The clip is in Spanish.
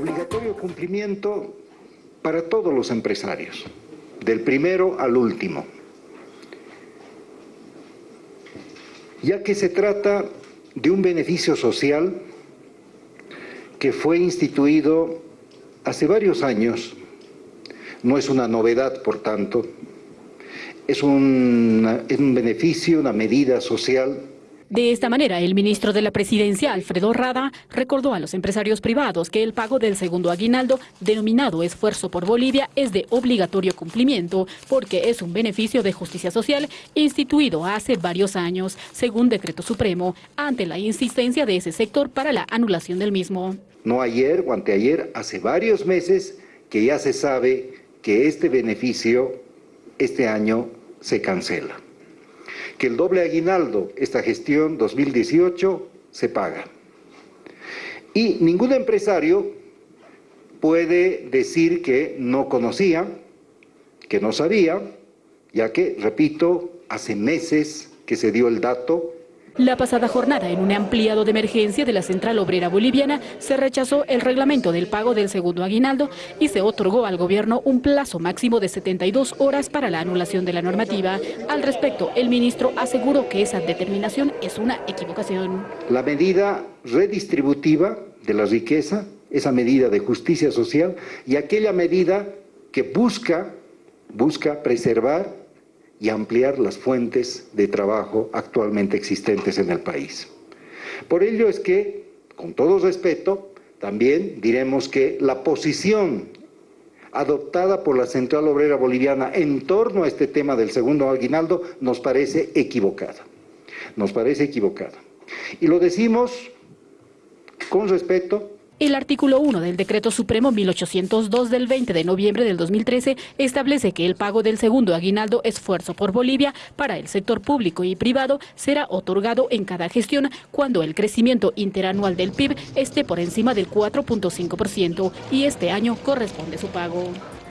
Obligatorio cumplimiento para todos los empresarios, del primero al último. Ya que se trata de un beneficio social que fue instituido hace varios años, no es una novedad, por tanto, es un, es un beneficio, una medida social de esta manera, el ministro de la Presidencia, Alfredo Rada, recordó a los empresarios privados que el pago del segundo aguinaldo, denominado Esfuerzo por Bolivia, es de obligatorio cumplimiento, porque es un beneficio de justicia social instituido hace varios años, según decreto supremo, ante la insistencia de ese sector para la anulación del mismo. No ayer o anteayer, hace varios meses que ya se sabe que este beneficio este año se cancela que el doble aguinaldo, esta gestión 2018, se paga. Y ningún empresario puede decir que no conocía, que no sabía, ya que, repito, hace meses que se dio el dato la pasada jornada, en un ampliado de emergencia de la Central Obrera Boliviana, se rechazó el reglamento del pago del segundo aguinaldo y se otorgó al gobierno un plazo máximo de 72 horas para la anulación de la normativa. Al respecto, el ministro aseguró que esa determinación es una equivocación. La medida redistributiva de la riqueza, esa medida de justicia social y aquella medida que busca, busca preservar y ampliar las fuentes de trabajo actualmente existentes en el país. Por ello es que, con todo respeto, también diremos que la posición adoptada por la Central Obrera Boliviana en torno a este tema del segundo aguinaldo nos parece equivocada. Nos parece equivocada. Y lo decimos con respeto el artículo 1 del Decreto Supremo 1802 del 20 de noviembre del 2013 establece que el pago del segundo aguinaldo esfuerzo por Bolivia para el sector público y privado será otorgado en cada gestión cuando el crecimiento interanual del PIB esté por encima del 4.5% y este año corresponde su pago.